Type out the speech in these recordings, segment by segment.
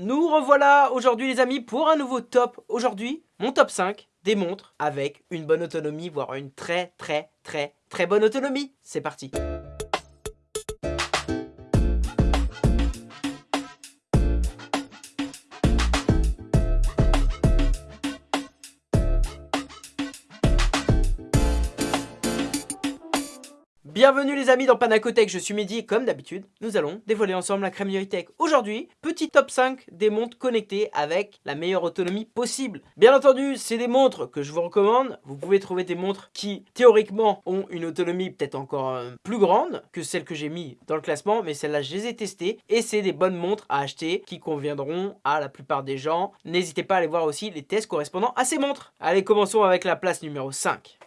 Nous revoilà aujourd'hui les amis pour un nouveau top. Aujourd'hui, mon top 5 des montres avec une bonne autonomie, voire une très très très très bonne autonomie. C'est parti Bienvenue les amis dans Panacotech, je suis Mehdi et comme d'habitude, nous allons dévoiler ensemble la crème Tech. Aujourd'hui, petit top 5 des montres connectées avec la meilleure autonomie possible. Bien entendu, c'est des montres que je vous recommande. Vous pouvez trouver des montres qui, théoriquement, ont une autonomie peut-être encore euh, plus grande que celle que j'ai mis dans le classement, mais celles-là, je les ai testées et c'est des bonnes montres à acheter qui conviendront à la plupart des gens. N'hésitez pas à aller voir aussi les tests correspondant à ces montres. Allez, commençons avec la place numéro 5.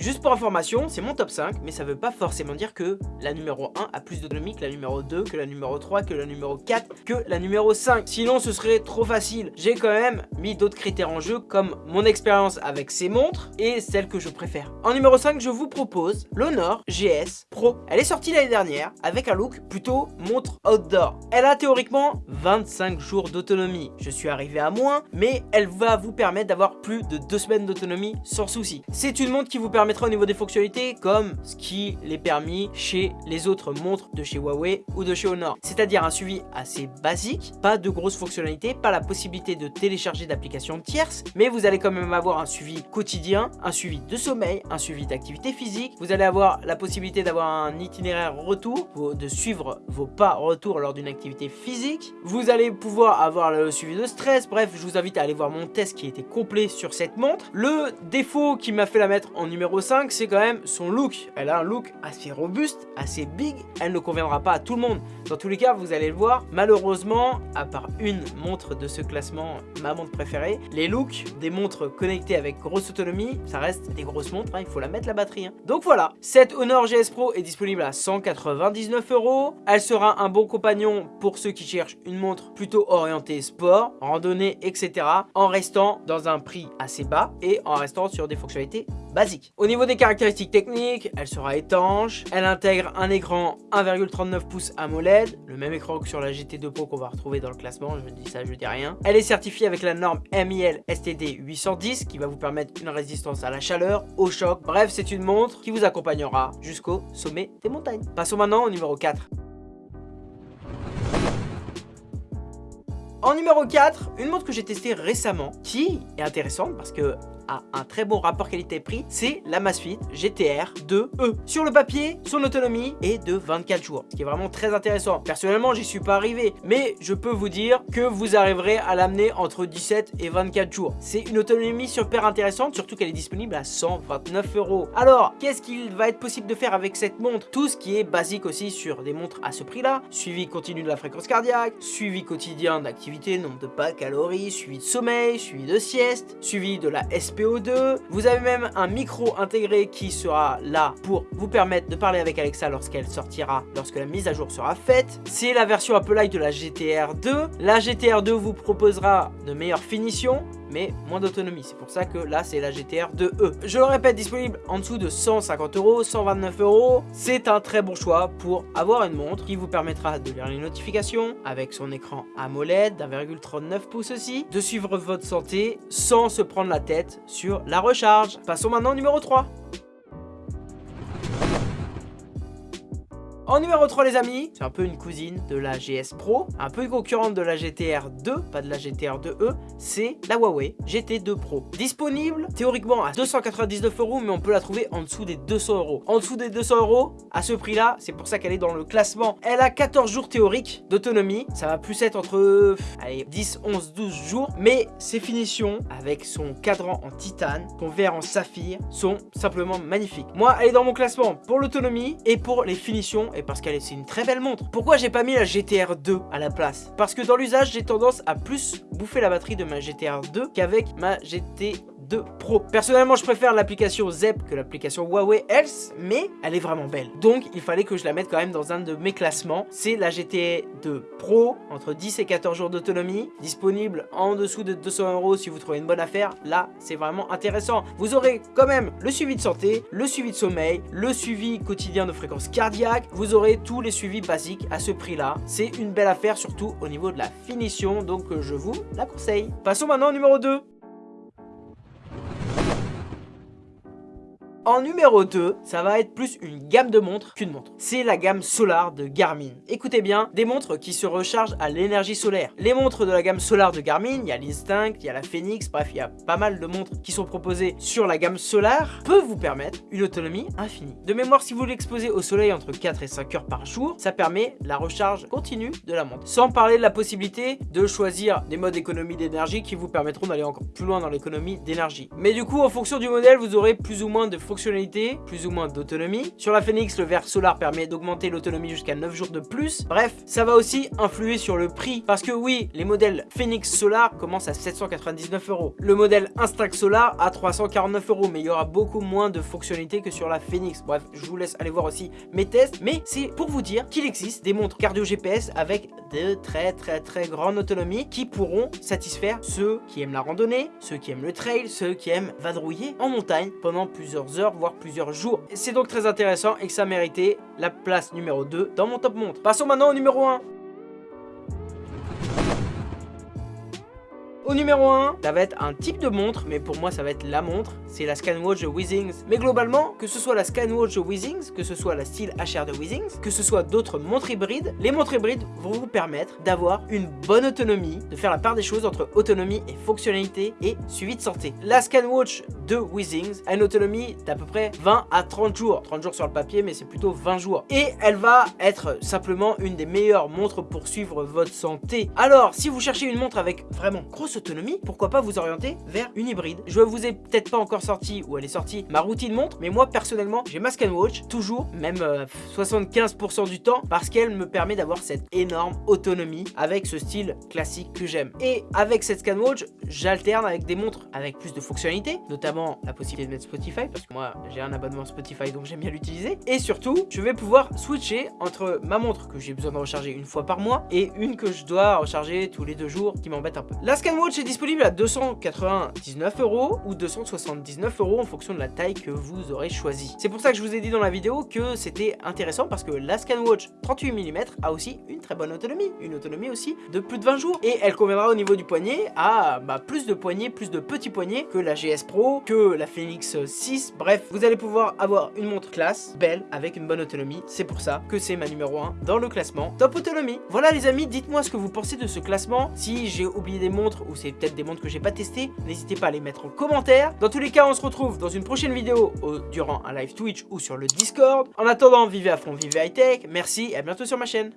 Juste pour information, c'est mon top 5, mais ça veut pas forcément dire que la numéro 1 a plus d'autonomie que la numéro 2, que la numéro 3, que la numéro 4, que la numéro 5. Sinon, ce serait trop facile. J'ai quand même mis d'autres critères en jeu, comme mon expérience avec ces montres et celles que je préfère. En numéro 5, je vous propose l'Honor GS Pro. Elle est sortie l'année dernière avec un look plutôt montre outdoor. Elle a théoriquement 25 jours d'autonomie. Je suis arrivé à moins, mais elle va vous permettre d'avoir plus de 2 semaines d'autonomie sans souci. C'est une montre qui vous permet au niveau des fonctionnalités comme ce qui l'est permis chez les autres montres de chez Huawei ou de chez Honor. C'est-à-dire un suivi assez basique, pas de grosses fonctionnalités, pas la possibilité de télécharger d'applications tierces, mais vous allez quand même avoir un suivi quotidien, un suivi de sommeil, un suivi d'activité physique. Vous allez avoir la possibilité d'avoir un itinéraire retour, de suivre vos pas retour lors d'une activité physique. Vous allez pouvoir avoir le suivi de stress. Bref, je vous invite à aller voir mon test qui était complet sur cette montre. Le défaut qui m'a fait la mettre en numéro 5, c'est quand même son look. Elle a un look assez robuste, assez big. Elle ne conviendra pas à tout le monde. Dans tous les cas, vous allez le voir, malheureusement, à part une montre de ce classement, ma montre préférée, les looks des montres connectées avec grosse autonomie, ça reste des grosses montres, hein, il faut la mettre la batterie. Hein. Donc voilà, cette Honor GS Pro est disponible à 199 euros. Elle sera un bon compagnon pour ceux qui cherchent une montre plutôt orientée sport, randonnée, etc. En restant dans un prix assez bas et en restant sur des fonctionnalités basiques. Au niveau des caractéristiques techniques, elle sera étanche, elle intègre un écran 1,39 pouces AMOLED, le même écran que sur la GT2 Pro qu'on va retrouver dans le classement, je dis ça, je dis rien. Elle est certifiée avec la norme MIL STD 810 qui va vous permettre une résistance à la chaleur, au choc, bref c'est une montre qui vous accompagnera jusqu'au sommet des montagnes. Passons maintenant au numéro 4. En numéro 4, une montre que j'ai testée récemment qui est intéressante parce que un très bon rapport qualité-prix, c'est la Masfit GTR 2E. Sur le papier, son autonomie est de 24 jours, ce qui est vraiment très intéressant. Personnellement, j'y suis pas arrivé, mais je peux vous dire que vous arriverez à l'amener entre 17 et 24 jours. C'est une autonomie super intéressante, surtout qu'elle est disponible à 129 euros. Alors, qu'est-ce qu'il va être possible de faire avec cette montre? Tout ce qui est basique aussi sur des montres à ce prix-là. Suivi continu de la fréquence cardiaque, suivi quotidien d'activité, nombre de pas, calories, suivi de sommeil, suivi de sieste, suivi de la SP 2 Vous avez même un micro intégré qui sera là pour vous permettre de parler avec Alexa lorsqu'elle sortira, lorsque la mise à jour sera faite. C'est la version peu light de la GTR 2. La GTR 2 vous proposera de meilleures finitions, mais moins d'autonomie. C'est pour ça que là, c'est la GTR 2E. Je le répète, disponible en dessous de 150 euros, 129 euros. C'est un très bon choix pour avoir une montre qui vous permettra de lire les notifications avec son écran AMOLED d'1,39 pouces aussi, de suivre votre santé sans se prendre la tête sur la recharge. Passons maintenant au numéro 3. En numéro 3 les amis, c'est un peu une cousine de la GS Pro, un peu concurrente de la GTR 2, pas de la GTR 2E, c'est la Huawei GT2 Pro. Disponible théoriquement à 299 euros, mais on peut la trouver en dessous des 200 euros. En dessous des 200 euros, à ce prix là, c'est pour ça qu'elle est dans le classement. Elle a 14 jours théoriques d'autonomie, ça va plus être entre allez, 10, 11, 12 jours, mais ses finitions avec son cadran en titane, son verre en saphir, sont simplement magnifiques. Moi, elle est dans mon classement pour l'autonomie et pour les finitions parce qu'elle est une très belle montre. Pourquoi j'ai pas mis la GTR 2 à la place? Parce que dans l'usage, j'ai tendance à plus bouffer la batterie de ma GTR 2 qu'avec ma GT 2 Pro. Personnellement, je préfère l'application ZEP que l'application Huawei Health, mais elle est vraiment belle. Donc, il fallait que je la mette quand même dans un de mes classements. C'est la GT 2 Pro, entre 10 et 14 jours d'autonomie, disponible en dessous de 200 euros si vous trouvez une bonne affaire. Là, c'est vraiment intéressant. Vous aurez quand même le suivi de santé, le suivi de sommeil, le suivi quotidien de fréquence cardiaque. Vous aurez tous les suivis basiques à ce prix-là. C'est une belle affaire, surtout au niveau de la finition, donc je vous la conseille. Passons maintenant au numéro 2. En numéro 2, ça va être plus une gamme de montres qu'une montre. C'est la gamme Solar de Garmin. Écoutez bien, des montres qui se rechargent à l'énergie solaire. Les montres de la gamme Solar de Garmin, il y a l'Instinct, il y a la Phoenix, bref, il y a pas mal de montres qui sont proposées sur la gamme Solar, peuvent vous permettre une autonomie infinie. De mémoire, si vous l'exposez au soleil entre 4 et 5 heures par jour, ça permet la recharge continue de la montre. Sans parler de la possibilité de choisir des modes d'économie d'énergie qui vous permettront d'aller encore plus loin dans l'économie d'énergie. Mais du coup, en fonction du modèle, vous aurez plus ou moins de plus ou moins d'autonomie. Sur la Phoenix, le verre solar permet d'augmenter l'autonomie jusqu'à 9 jours de plus. Bref, ça va aussi influer sur le prix. Parce que oui, les modèles Phoenix Solar commencent à 799 euros. Le modèle Instinct Solar à 349 euros. Mais il y aura beaucoup moins de fonctionnalités que sur la Phoenix. Bref, je vous laisse aller voir aussi mes tests. Mais c'est pour vous dire qu'il existe des montres cardio GPS avec de très très très grande autonomie qui pourront satisfaire ceux qui aiment la randonnée, ceux qui aiment le trail, ceux qui aiment vadrouiller en montagne pendant plusieurs heures voire plusieurs jours. C'est donc très intéressant et que ça méritait la place numéro 2 dans mon top montre. Passons maintenant au numéro 1. Au numéro 1, ça va être un type de montre, mais pour moi ça va être la montre, c'est la Scanwatch de Weezings. Mais globalement, que ce soit la Scanwatch de Weezings, que ce soit la style HR de Weezings, que ce soit d'autres montres hybrides, les montres hybrides vont vous permettre d'avoir une bonne autonomie, de faire la part des choses entre autonomie et fonctionnalité et suivi de santé. La Scanwatch de Weezings a une autonomie d'à peu près 20 à 30 jours. 30 jours sur le papier, mais c'est plutôt 20 jours. Et elle va être simplement une des meilleures montres pour suivre votre santé. Alors, si vous cherchez une montre avec vraiment grosse autonomie, pourquoi pas vous orienter vers une hybride. Je vous ai peut-être pas encore sorti, ou elle est sortie, ma routine montre, mais moi personnellement, j'ai ma Scanwatch, toujours, même 75% euh, du temps, parce qu'elle me permet d'avoir cette énorme autonomie avec ce style classique que j'aime. Et avec cette Scanwatch, j'alterne avec des montres avec plus de fonctionnalités, notamment la possibilité de mettre Spotify, parce que moi j'ai un abonnement Spotify donc j'aime bien l'utiliser. Et surtout, je vais pouvoir switcher entre ma montre que j'ai besoin de recharger une fois par mois et une que je dois recharger tous les deux jours qui m'embête un peu. La Scanwatch est disponible à 299 euros ou 279 euros en fonction de la taille que vous aurez choisi. C'est pour ça que je vous ai dit dans la vidéo que c'était intéressant parce que la Scanwatch 38 mm a aussi une très bonne autonomie, une autonomie aussi de plus de 20 jours. Et elle conviendra au niveau du poignet à bah, plus de poignets, plus de petits poignets que la GS Pro, que la Phoenix 6, bref, vous allez pouvoir avoir une montre classe, belle, avec une bonne autonomie, c'est pour ça que c'est ma numéro 1 dans le classement. Top Autonomie. Voilà les amis, dites-moi ce que vous pensez de ce classement, si j'ai oublié des montres ou c'est peut-être des montres que j'ai pas testées, n'hésitez pas à les mettre en commentaire. Dans tous les cas, on se retrouve dans une prochaine vidéo durant un live Twitch ou sur le Discord. En attendant, vivez à fond, vivez high tech. Merci et à bientôt sur ma chaîne.